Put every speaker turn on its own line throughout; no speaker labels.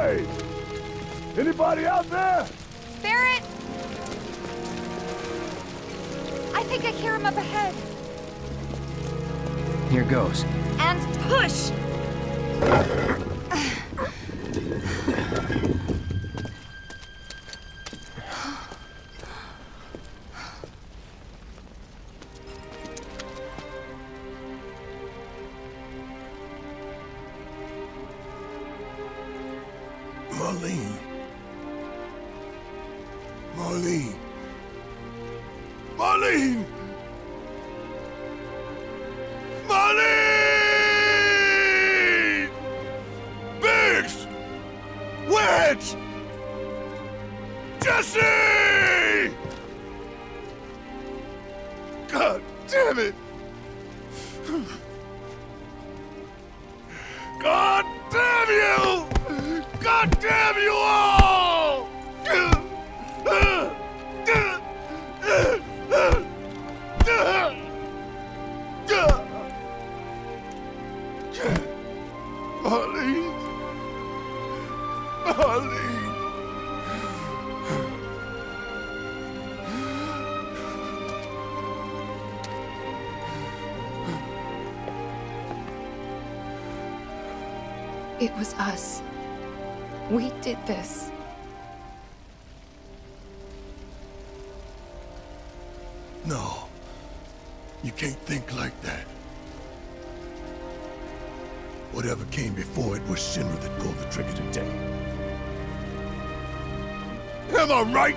Hey! Anybody out there?
Barret! I think I hear him up ahead.
Here goes.
And push!
damn it! God damn you! God damn you all!
Was us. We did this.
No. You can't think like that. Whatever came before it was Shinra that pulled the trigger today. Am I right?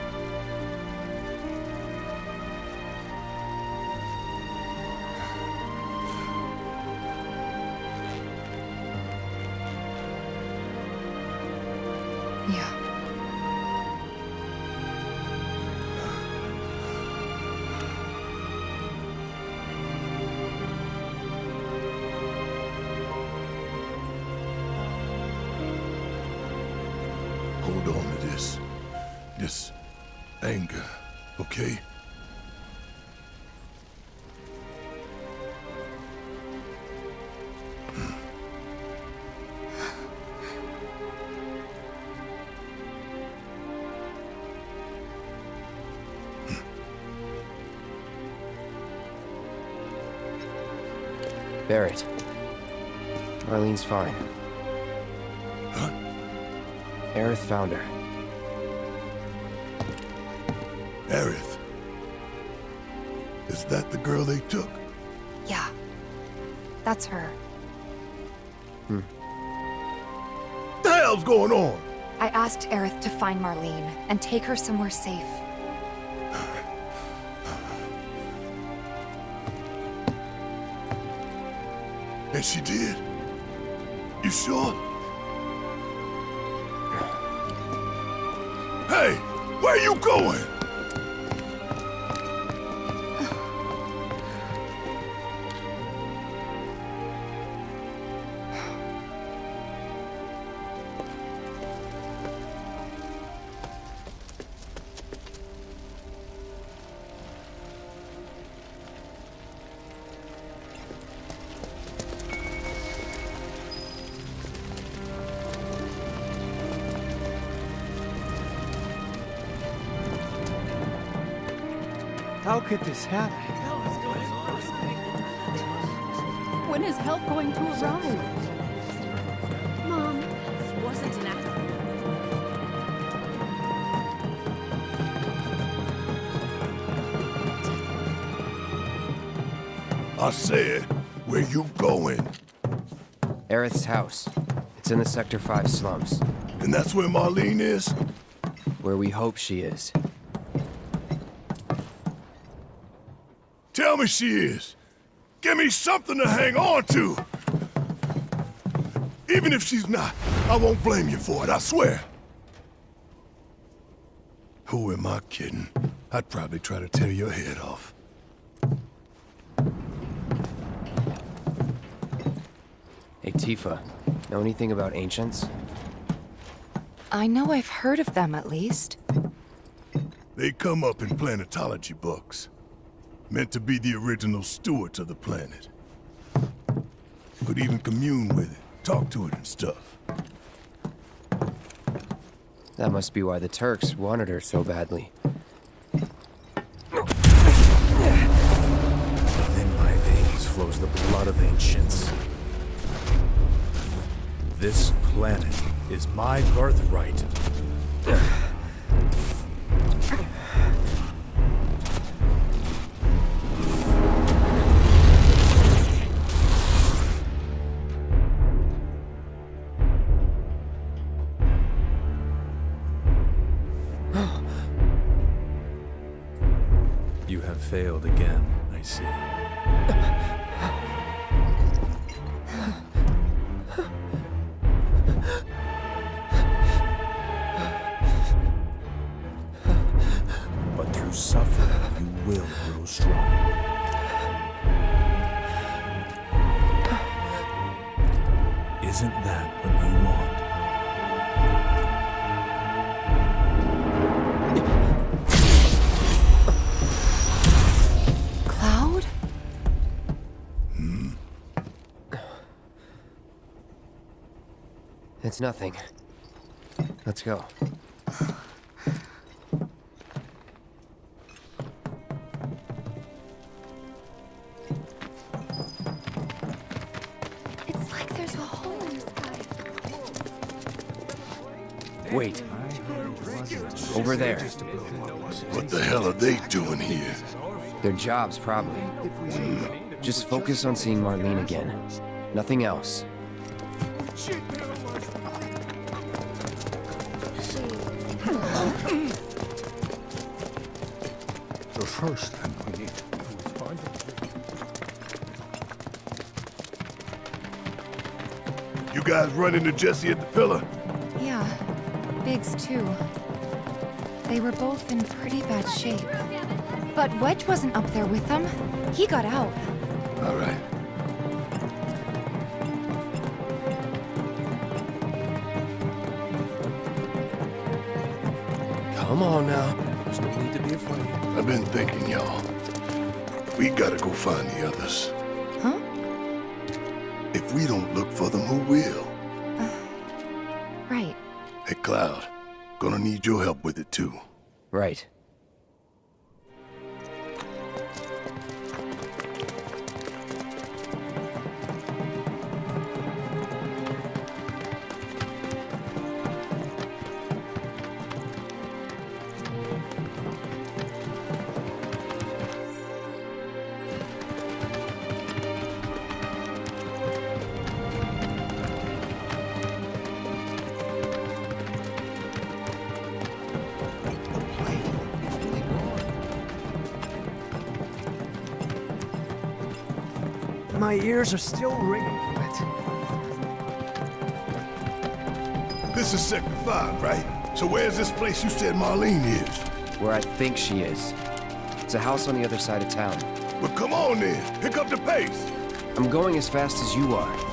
Barret. Marlene's fine.
Huh?
Aerith found her.
Aerith. Is that the girl they took?
Yeah. That's her. Hmm.
the hell's going on?
I asked Aerith to find Marlene and take her somewhere safe.
She did? You sure? Hey, where are you going?
How could this happen?
When is help going to arrive? Mom,
wasn't an accident.
I said, where you going?
Aerith's house. It's in the Sector 5 slums,
And that's where Marlene is?
where we hope she is.
Tell me she is. Give me something to hang on to. Even if she's not, I won't blame you for it, I swear. Who am I kidding? I'd probably try to tear your head off.
Hey, Tifa. Know anything about ancients?
I know I've heard of them at least.
They come up in planetology books. Meant to be the original stewards of the planet. Could even commune with it, talk to it and stuff.
That must be why the Turks wanted her so badly.
Within my veins flows the blood of ancients. This planet is my birthright. But through suffering, you will grow strong. Isn't that what you want?
It's nothing. Let's go.
It's like there's a hole in the sky.
Wait. Over there.
What the hell are they doing here?
Their jobs, probably. Just focus on seeing Marlene again. Nothing else.
First thing we need to do is find You guys run into Jesse at the pillar?
Yeah, Biggs too. They were both in pretty bad shape. But Wedge wasn't up there with them. He got out.
All right.
Come on now. There's no need to be afraid.
I've been thinking, y'all. We gotta go find the others.
Huh?
If we don't look for them, who will?
Right.
Hey, Cloud. Gonna need your help with it, too.
Right.
My ears are still ringing from it.
This is Sector 5, right? So where's this place you said Marlene is?
Where I think she is. It's a house on the other side of town.
Well, come on then. Pick up the pace.
I'm going as fast as you are.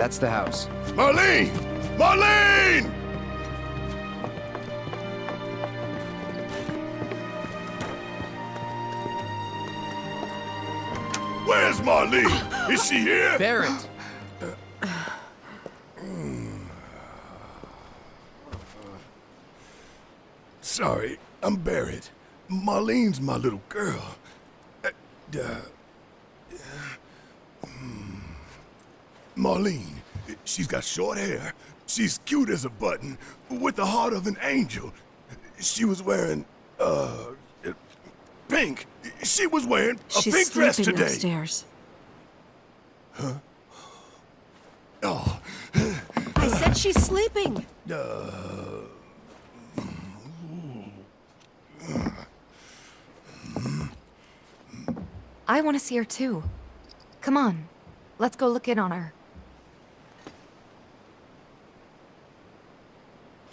That's the house.
Marlene! Marlene! Where's Marlene? Is she here?
Barret!
Sorry, I'm Barret. Marlene's my little girl. Uh, uh, Marlene, she's got short hair. She's cute as a button, with the heart of an angel. She was wearing, uh, pink. She was wearing a
She's
pink dress
sleeping
today.
upstairs.
Oh,
I said she's sleeping.
I want to see her too. Come on, let's go look in on her.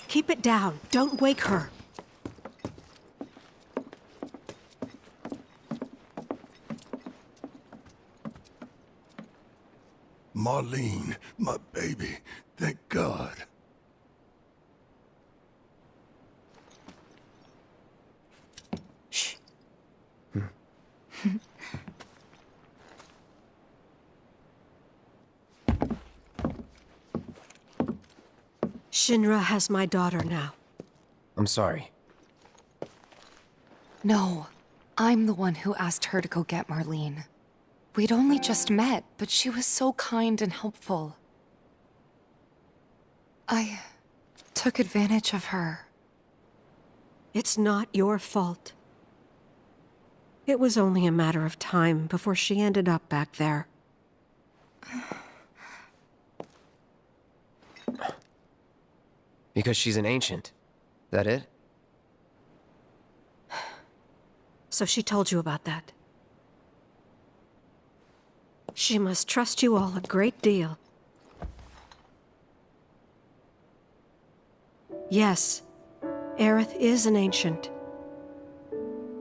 Keep it down. Don't wake her.
Marlene, my baby. Thank God.
Shinra has my daughter now.
I'm sorry.
No, I'm the one who asked her to go get Marlene. We'd only just met, but she was so kind and helpful. I took advantage of her.
It's not your fault. It was only a matter of time before she ended up back there.
Because she's an ancient. That it?
So she told you about that. She must trust you all a great deal. Yes, Aerith is an ancient.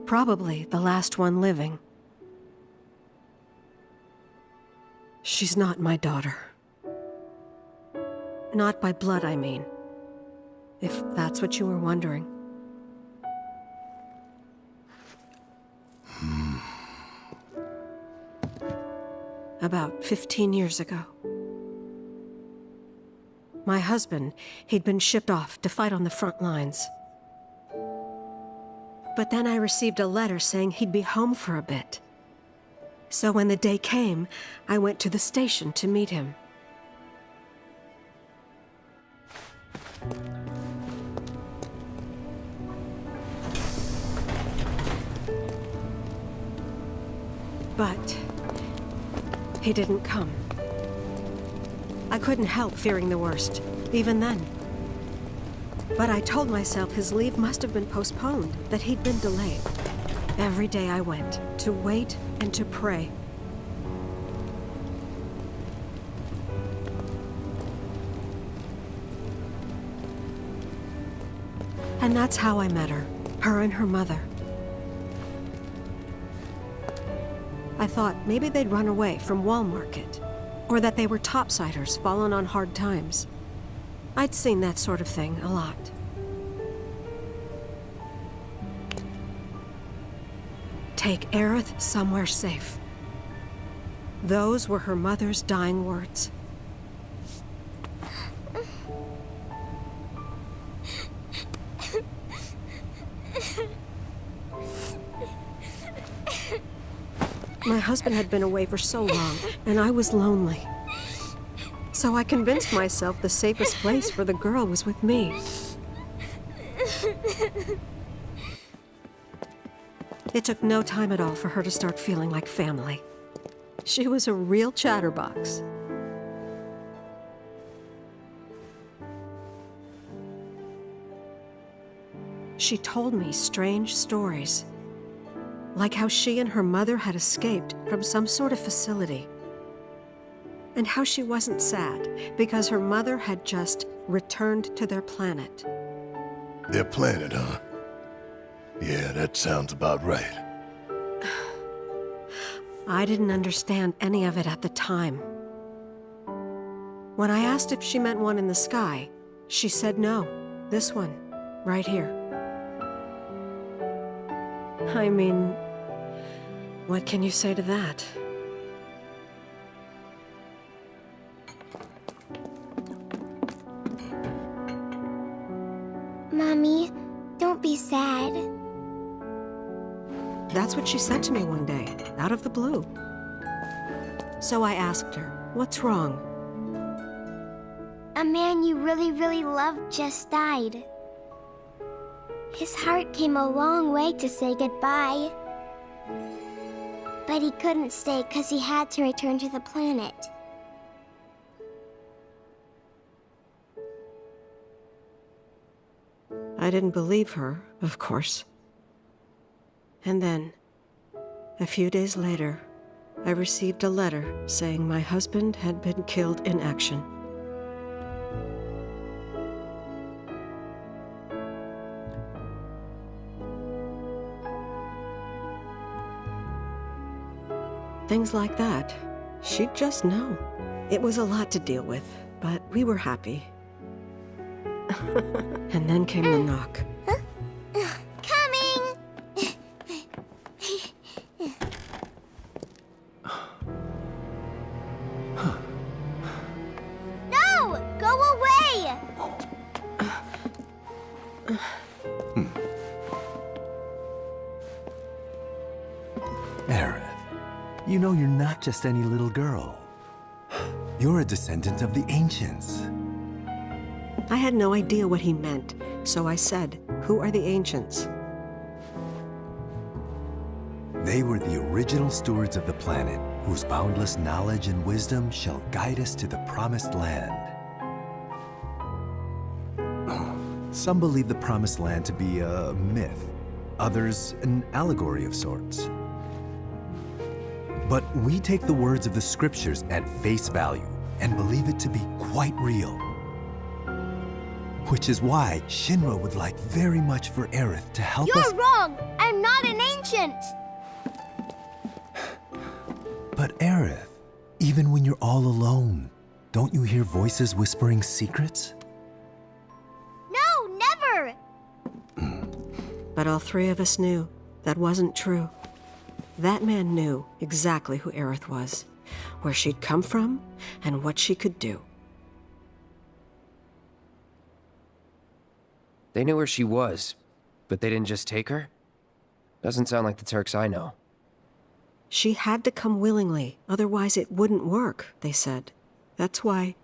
Probably the last one living. She's not my daughter. Not by blood, I mean. If that's what you were wondering. About 15 years ago. My husband, he'd been shipped off to fight on the front lines. But then I received a letter saying he'd be home for a bit. So when the day came, I went to the station to meet him. But he didn't come. I couldn't help fearing the worst, even then. But I told myself his leave must have been postponed, that he'd been delayed. Every day I went, to wait and to pray. And that's how I met her, her and her mother. I thought maybe they'd run away from Wall Market, or that they were topsiders fallen on hard times. I'd seen that sort of thing a lot. Take Aerith somewhere safe. Those were her mother's dying words. My husband had been away for so long, and I was lonely. So I convinced myself the safest place for the girl was with me. It took no time at all for her to start feeling like family. She was a real chatterbox. She told me strange stories like how she and her mother had escaped from some sort of facility. And how she wasn't sad because her mother had just returned to their planet.
Their planet, huh? Yeah, that sounds about right.
I didn't understand any of it at the time. When I asked if she meant one in the sky, she said no. This one, right here. I mean, what can you say to that?
Mommy, don't be sad.
That's what she said to me one day, out of the blue. So I asked her, what's wrong?
A man you really, really loved just died. His heart came a long way to say goodbye. But he couldn't stay because he had to return to the planet.
I didn't believe her, of course. And then, a few days later, I received a letter saying my husband had been killed in action. Things like that. She'd just know. It was a lot to deal with, but we were happy. and then came the knock.
Coming! no! Go away!
Oh. You know you're not just any little girl. You're a descendant of the Ancients.
I had no idea what he meant, so I said, Who are the ancients?
They were the original stewards of the planet, whose boundless knowledge and wisdom shall guide us to the promised land. Some believe the promised land to be a myth, others an allegory of sorts. But we take the words of the scriptures at face value and believe it to be quite real. Which is why Shinra would like very much for Aerith to help us.
You're wrong! I'm not an ancient!
But Aerith, even when you're all alone, don't you hear voices whispering secrets?
No, never!
But all three of us knew that wasn't true. That man knew exactly who Aerith was, where she'd come from, and what she could do.
They knew where she was, but they didn't just take her? Doesn't sound like the Turks I know.
She had to come willingly, otherwise it wouldn't work, they said. That's why,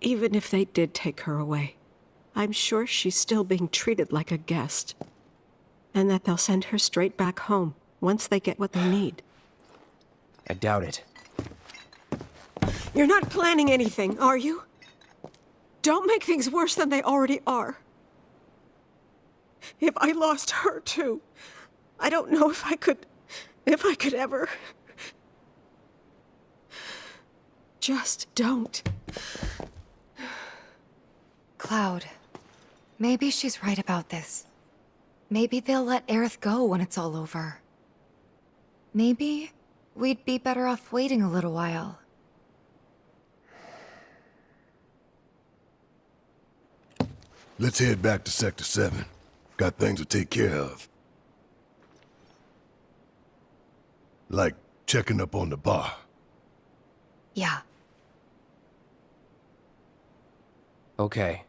even if they did take her away, I'm sure she's still being treated like a guest. And that they'll send her straight back home once they get what they need.
I doubt it.
You're not planning anything, are you? Don't make things worse than they already are. If I lost her too, I don't know if I could. if I could ever. Just don't.
Cloud, maybe she's right about this. Maybe they'll let Aerith go when it's all over. Maybe we'd be better off waiting a little while.
Let's head back to Sector 7. Got things to take care of. Like checking up on the bar.
Yeah.
Okay.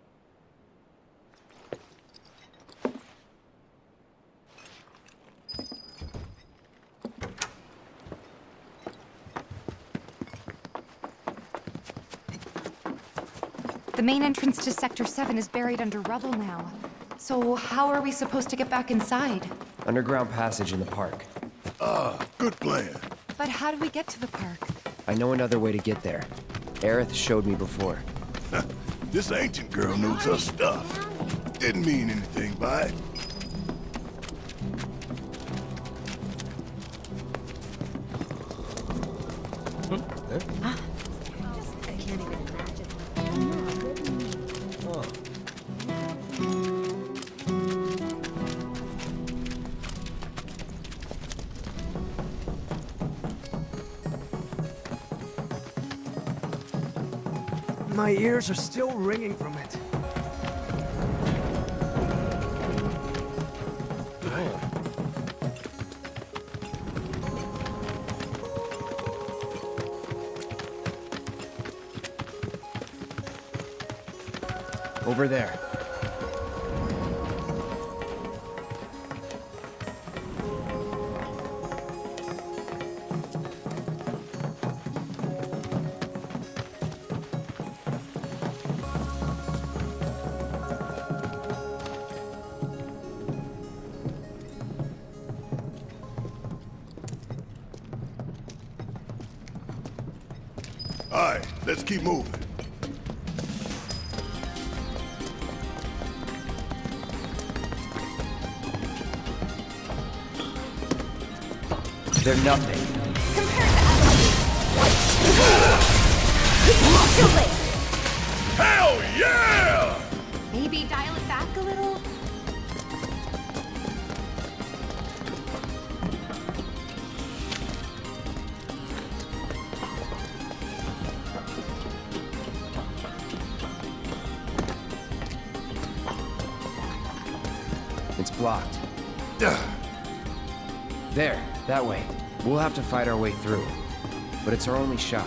The main entrance to Sector 7 is buried under rubble now. So how are we supposed to get back inside?
Underground passage in the park.
Ah, good plan.
But how do we get to the park?
I know another way to get there. Aerith showed me before.
This ancient girl knows her stuff. Didn't mean anything by it.
My ears are still ringing from it.
Over there.
All right, let's keep moving.
They're nothing.
Compared to
Hell yeah!
Maybe dial
There, that way. We'll have to fight our way through. But it's our only shot.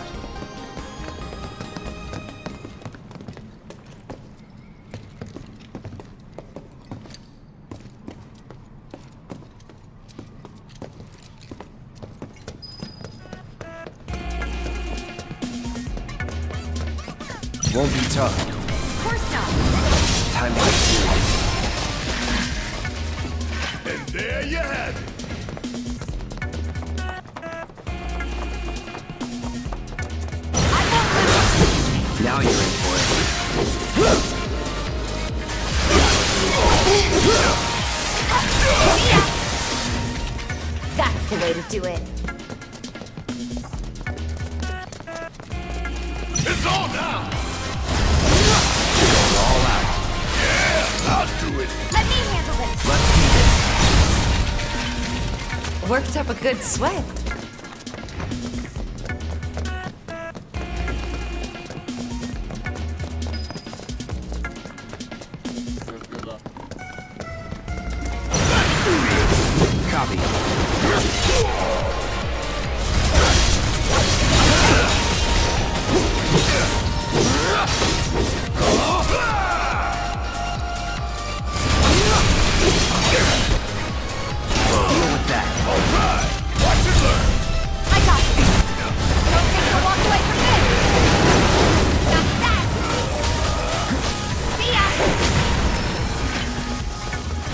Worked up a good sweat.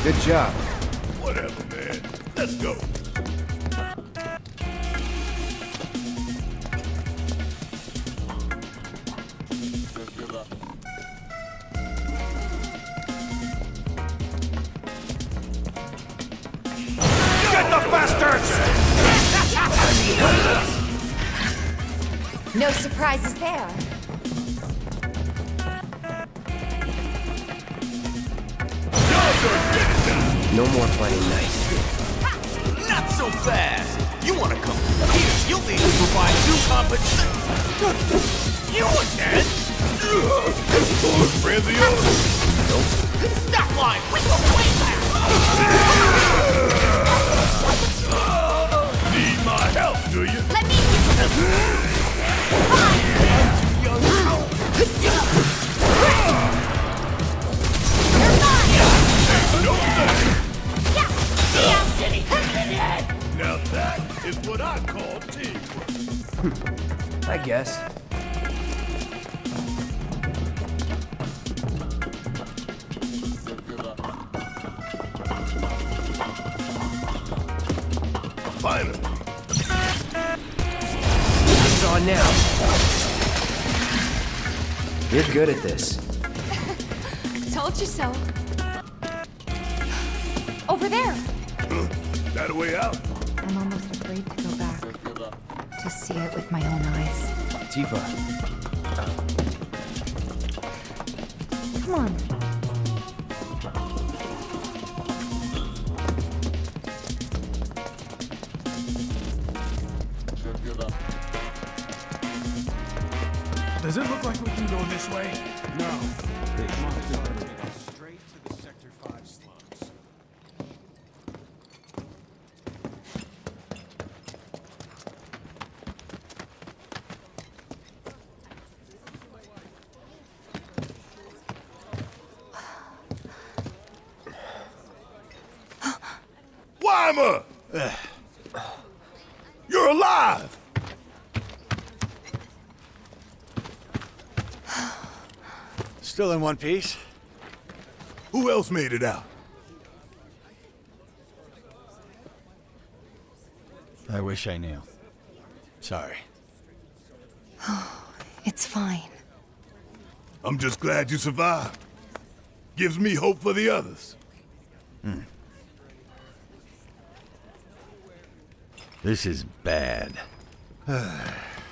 Good job.
Whatever, man. Let's go.
Get the bastards!
No surprises there.
No more
afraid to go back. To see it with my own eyes.
Tifa,
Come on.
Does it look like we can go this way?
No. Straight to the Sector 5 slums.
Wymer! You're alive!
Still in one piece.
Who else made it out?
I wish I knew. Sorry.
Oh, It's fine.
I'm just glad you survived. Gives me hope for the others. Hmm.
This is bad.